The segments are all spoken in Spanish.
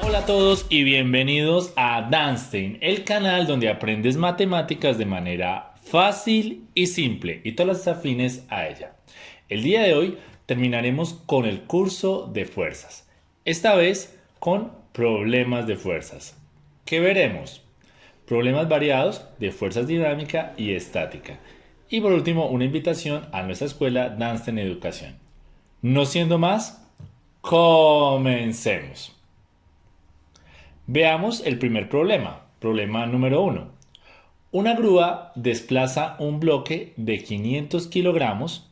Hola a todos y bienvenidos a Danstein, el canal donde aprendes matemáticas de manera fácil y simple y todas las afines a ella. El día de hoy terminaremos con el curso de fuerzas, esta vez con problemas de fuerzas. ¿Qué veremos? Problemas variados de fuerzas dinámica y estática. Y por último, una invitación a nuestra escuela Danstein Educación. No siendo más, comencemos. Veamos el primer problema, problema número 1. Una grúa desplaza un bloque de 500 kilogramos.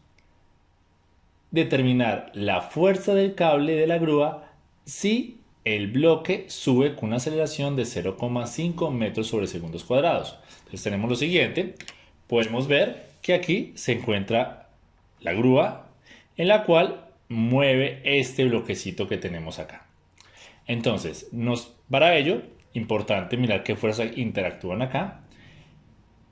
Determinar la fuerza del cable de la grúa si el bloque sube con una aceleración de 0,5 metros sobre segundos cuadrados. Entonces tenemos lo siguiente, podemos ver que aquí se encuentra la grúa en la cual mueve este bloquecito que tenemos acá. Entonces, para ello, importante mirar qué fuerzas interactúan acá.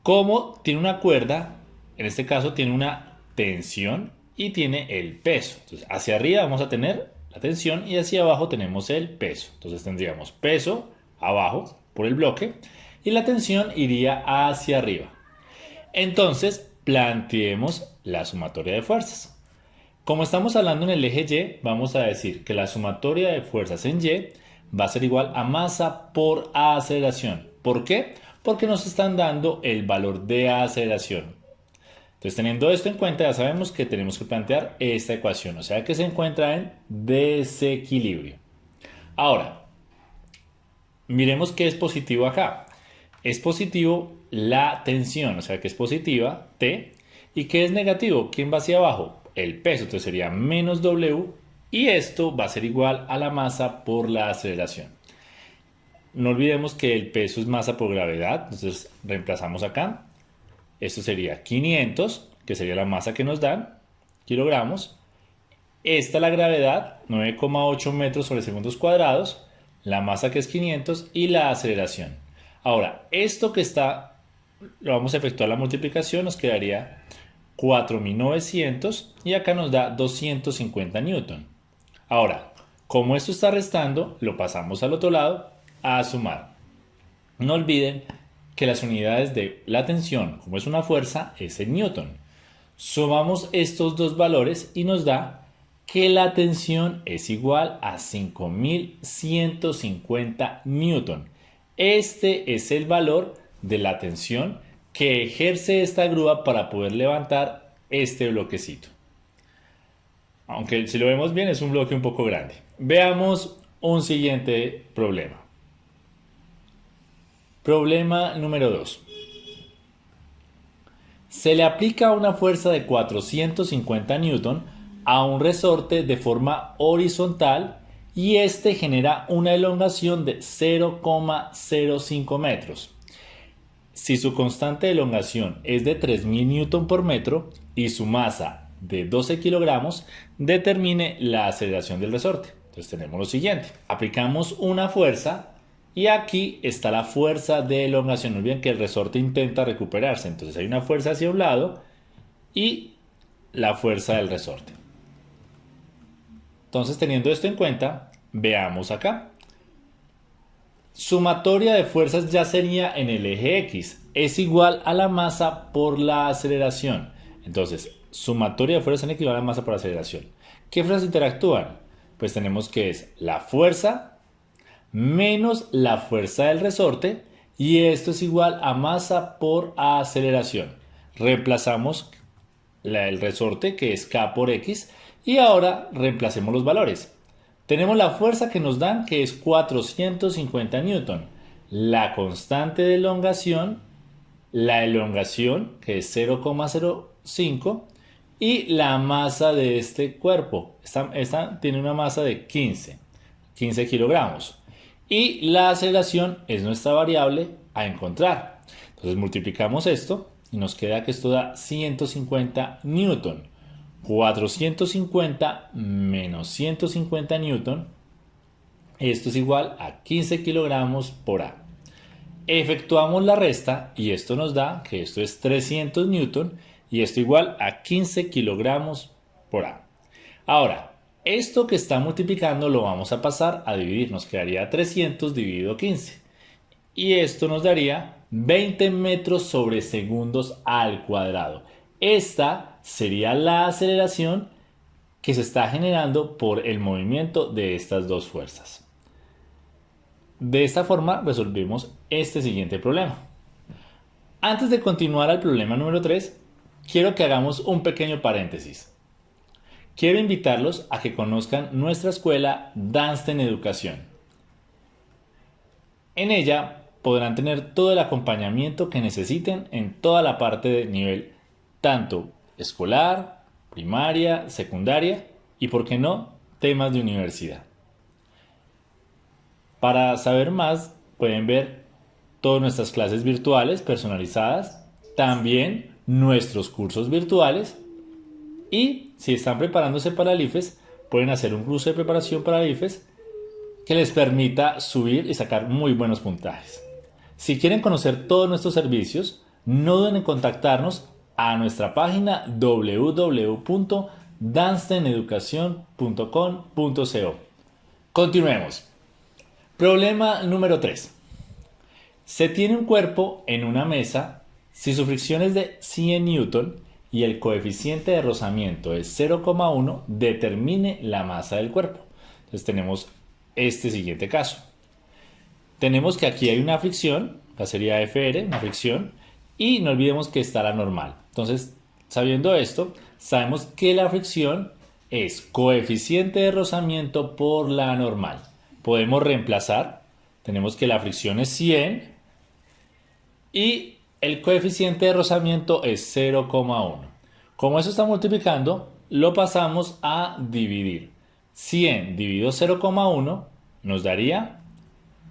Como tiene una cuerda, en este caso tiene una tensión y tiene el peso. Entonces, hacia arriba vamos a tener la tensión y hacia abajo tenemos el peso. Entonces tendríamos peso abajo por el bloque y la tensión iría hacia arriba. Entonces, planteemos la sumatoria de fuerzas. Como estamos hablando en el eje Y, vamos a decir que la sumatoria de fuerzas en Y va a ser igual a masa por aceleración. ¿Por qué? Porque nos están dando el valor de aceleración. Entonces, teniendo esto en cuenta, ya sabemos que tenemos que plantear esta ecuación, o sea que se encuentra en desequilibrio. Ahora, miremos qué es positivo acá. Es positivo la tensión, o sea que es positiva T. ¿Y qué es negativo? ¿Quién va hacia abajo? el peso, entonces sería menos W y esto va a ser igual a la masa por la aceleración. No olvidemos que el peso es masa por gravedad, entonces reemplazamos acá. Esto sería 500, que sería la masa que nos dan, kilogramos. Esta la gravedad, 9,8 metros sobre segundos cuadrados, la masa que es 500 y la aceleración. Ahora, esto que está, lo vamos a efectuar la multiplicación, nos quedaría 4900 y acá nos da 250 newton. Ahora, como esto está restando, lo pasamos al otro lado a sumar. No olviden que las unidades de la tensión, como es una fuerza, es el newton. Sumamos estos dos valores y nos da que la tensión es igual a 5150 newton. Este es el valor de la tensión que ejerce esta grúa para poder levantar este bloquecito. Aunque si lo vemos bien es un bloque un poco grande. Veamos un siguiente problema. Problema número 2. Se le aplica una fuerza de 450 newton a un resorte de forma horizontal y este genera una elongación de 0,05 metros. Si su constante de elongación es de 3000 Newton por metro y su masa de 12 kilogramos, determine la aceleración del resorte. Entonces tenemos lo siguiente. Aplicamos una fuerza y aquí está la fuerza de elongación. No olviden que el resorte intenta recuperarse. Entonces hay una fuerza hacia un lado y la fuerza del resorte. Entonces teniendo esto en cuenta, veamos acá. Sumatoria de fuerzas ya sería en el eje X. Es igual a la masa por la aceleración. Entonces, sumatoria de fuerzas en equivale a la masa por aceleración. ¿Qué fuerzas interactúan? Pues tenemos que es la fuerza menos la fuerza del resorte y esto es igual a masa por aceleración. Reemplazamos el resorte que es K por X y ahora reemplacemos los valores. Tenemos la fuerza que nos dan que es 450 newton. La constante de elongación, la elongación que es 0,05 y la masa de este cuerpo. Esta, tiene una masa de 15, 15 kilogramos. Y la aceleración es nuestra variable a encontrar. Entonces multiplicamos esto y nos queda que esto da 150 newton. 450 menos 150 newton Esto es igual a 15 kilogramos por A. Efectuamos la resta y esto nos da que esto es 300 newton y esto igual a 15 kilogramos por A. Ahora, esto que está multiplicando lo vamos a pasar a dividir. Nos quedaría 300 dividido 15. Y esto nos daría 20 metros sobre segundos al cuadrado. Esta sería la aceleración que se está generando por el movimiento de estas dos fuerzas. De esta forma resolvemos este siguiente problema. Antes de continuar al problema número 3, quiero que hagamos un pequeño paréntesis. Quiero invitarlos a que conozcan nuestra escuela Dansten Educación. En ella podrán tener todo el acompañamiento que necesiten en toda la parte de nivel tanto escolar, primaria, secundaria y, por qué no, temas de universidad. Para saber más pueden ver todas nuestras clases virtuales personalizadas, también nuestros cursos virtuales y si están preparándose para el IFES, pueden hacer un curso de preparación para el IFES que les permita subir y sacar muy buenos puntajes. Si quieren conocer todos nuestros servicios, no duden en contactarnos a nuestra página www.dansteneducacion.com.co. Continuemos. Problema número 3. Se tiene un cuerpo en una mesa si su fricción es de 100 newton y el coeficiente de rozamiento es 0,1, determine la masa del cuerpo. Entonces tenemos este siguiente caso. Tenemos que aquí hay una fricción, la sería FR, una fricción, y no olvidemos que está la normal. Entonces, sabiendo esto, sabemos que la fricción es coeficiente de rozamiento por la normal. Podemos reemplazar, tenemos que la fricción es 100 y el coeficiente de rozamiento es 0,1. Como eso está multiplicando, lo pasamos a dividir. 100 dividido 0,1 nos daría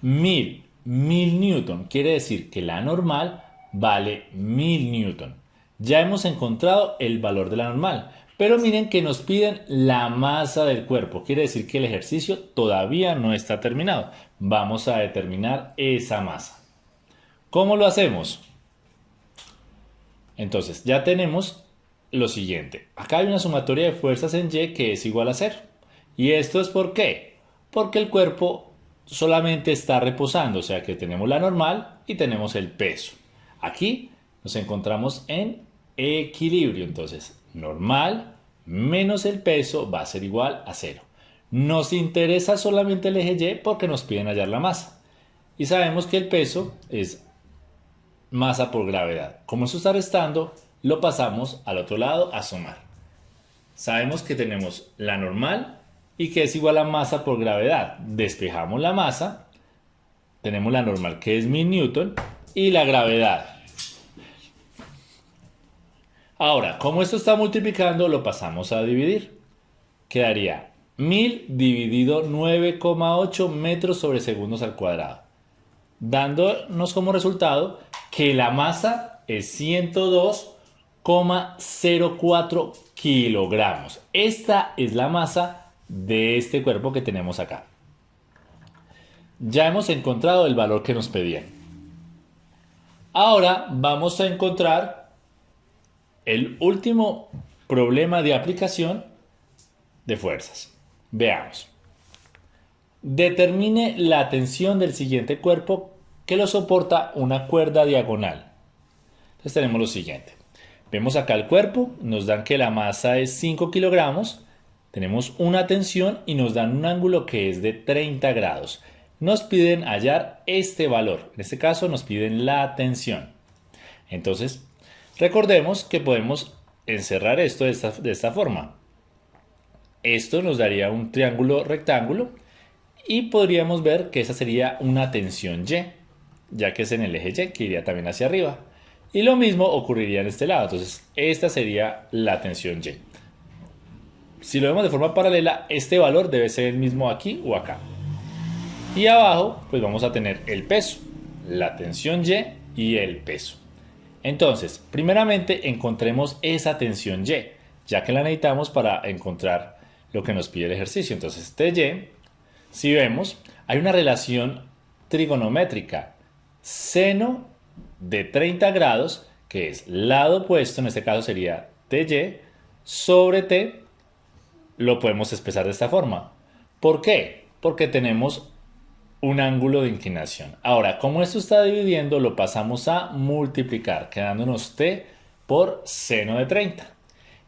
1000. 1000 newton. Quiere decir que la normal vale 1000 newton. Ya hemos encontrado el valor de la normal. Pero miren que nos piden la masa del cuerpo. Quiere decir que el ejercicio todavía no está terminado. Vamos a determinar esa masa. ¿Cómo lo hacemos? Entonces, ya tenemos lo siguiente. Acá hay una sumatoria de fuerzas en Y que es igual a 0. ¿Y esto es por qué? Porque el cuerpo solamente está reposando, o sea que tenemos la normal y tenemos el peso. Aquí nos encontramos en equilibrio, entonces normal menos el peso va a ser igual a 0. Nos interesa solamente el eje Y porque nos piden hallar la masa. Y sabemos que el peso es masa por gravedad. Como eso está restando, lo pasamos al otro lado a sumar. Sabemos que tenemos la normal y que es igual a masa por gravedad. Despejamos la masa, tenemos la normal que es 1000 newton y la gravedad. Ahora, como esto está multiplicando, lo pasamos a dividir. Quedaría 1000 dividido 9,8 metros sobre segundos al cuadrado. Dándonos como resultado que la masa es 102,04 kilogramos. Esta es la masa de este cuerpo que tenemos acá. Ya hemos encontrado el valor que nos pedían. Ahora vamos a encontrar el último problema de aplicación de fuerzas. Veamos. Determine la tensión del siguiente cuerpo que lo soporta una cuerda diagonal. Entonces tenemos lo siguiente. Vemos acá el cuerpo, nos dan que la masa es 5 kilogramos, tenemos una tensión y nos dan un ángulo que es de 30 grados. Nos piden hallar este valor, en este caso nos piden la tensión. Entonces, recordemos que podemos encerrar esto de esta, de esta forma. Esto nos daría un triángulo rectángulo y podríamos ver que esa sería una tensión Y ya que es en el eje Y, que iría también hacia arriba. Y lo mismo ocurriría en este lado, entonces esta sería la tensión Y. Si lo vemos de forma paralela, este valor debe ser el mismo aquí o acá. Y abajo, pues vamos a tener el peso, la tensión Y y el peso. Entonces, primeramente encontremos esa tensión Y, ya que la necesitamos para encontrar lo que nos pide el ejercicio. Entonces, este Y, si vemos, hay una relación trigonométrica. Seno de 30 grados, que es lado opuesto, en este caso sería TY, sobre T, lo podemos expresar de esta forma. ¿Por qué? Porque tenemos un ángulo de inclinación. Ahora, como esto está dividiendo, lo pasamos a multiplicar, quedándonos t por seno de 30.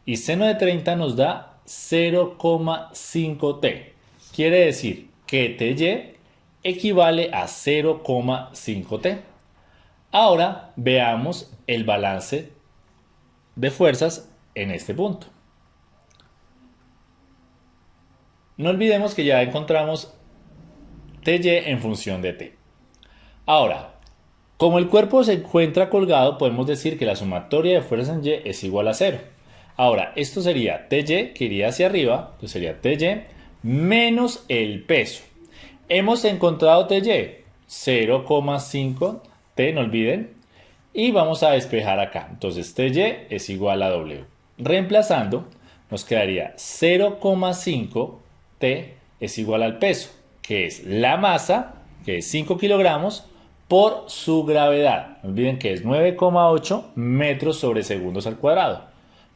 Y seno de 30 nos da 0,5t. Quiere decir que ty equivale a 0,5t. Ahora veamos el balance de fuerzas en este punto. No olvidemos que ya encontramos Ty en función de T. Ahora, como el cuerpo se encuentra colgado, podemos decir que la sumatoria de fuerzas en Y es igual a 0. Ahora, esto sería Ty, que iría hacia arriba, entonces sería Ty menos el peso. Hemos encontrado Ty, 0,5 T, no olviden, y vamos a despejar acá. Entonces Ty es igual a W. Reemplazando, nos quedaría 0,5 T es igual al peso que es la masa, que es 5 kilogramos, por su gravedad. No olviden que es 9,8 metros sobre segundos al cuadrado.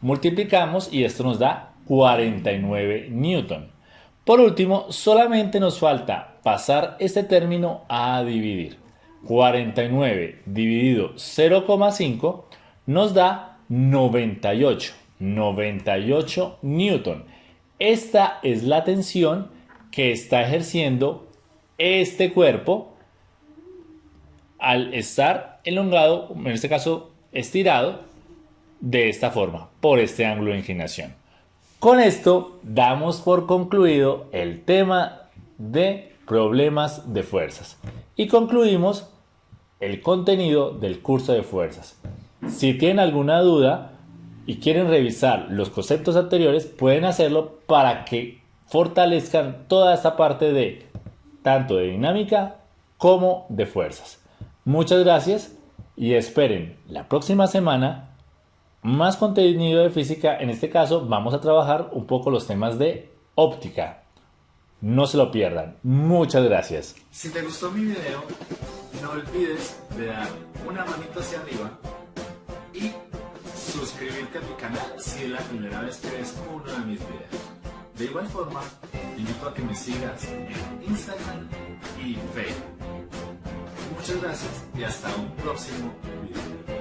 Multiplicamos y esto nos da 49 newton. Por último, solamente nos falta pasar este término a dividir. 49 dividido 0,5 nos da 98. 98 newton. Esta es la tensión que está ejerciendo este cuerpo al estar elongado, en este caso estirado, de esta forma, por este ángulo de inclinación. Con esto damos por concluido el tema de problemas de fuerzas y concluimos el contenido del curso de fuerzas. Si tienen alguna duda y quieren revisar los conceptos anteriores, pueden hacerlo para que fortalezcan toda esta parte de tanto de dinámica como de fuerzas. Muchas gracias y esperen la próxima semana más contenido de física. En este caso vamos a trabajar un poco los temas de óptica. No se lo pierdan. Muchas gracias. Si te gustó mi video, no olvides de dar una manito hacia arriba y suscribirte a mi canal si es la primera vez que ves uno de mis videos. De igual forma, invito a que me sigas en Instagram y Facebook. Muchas gracias y hasta un próximo video.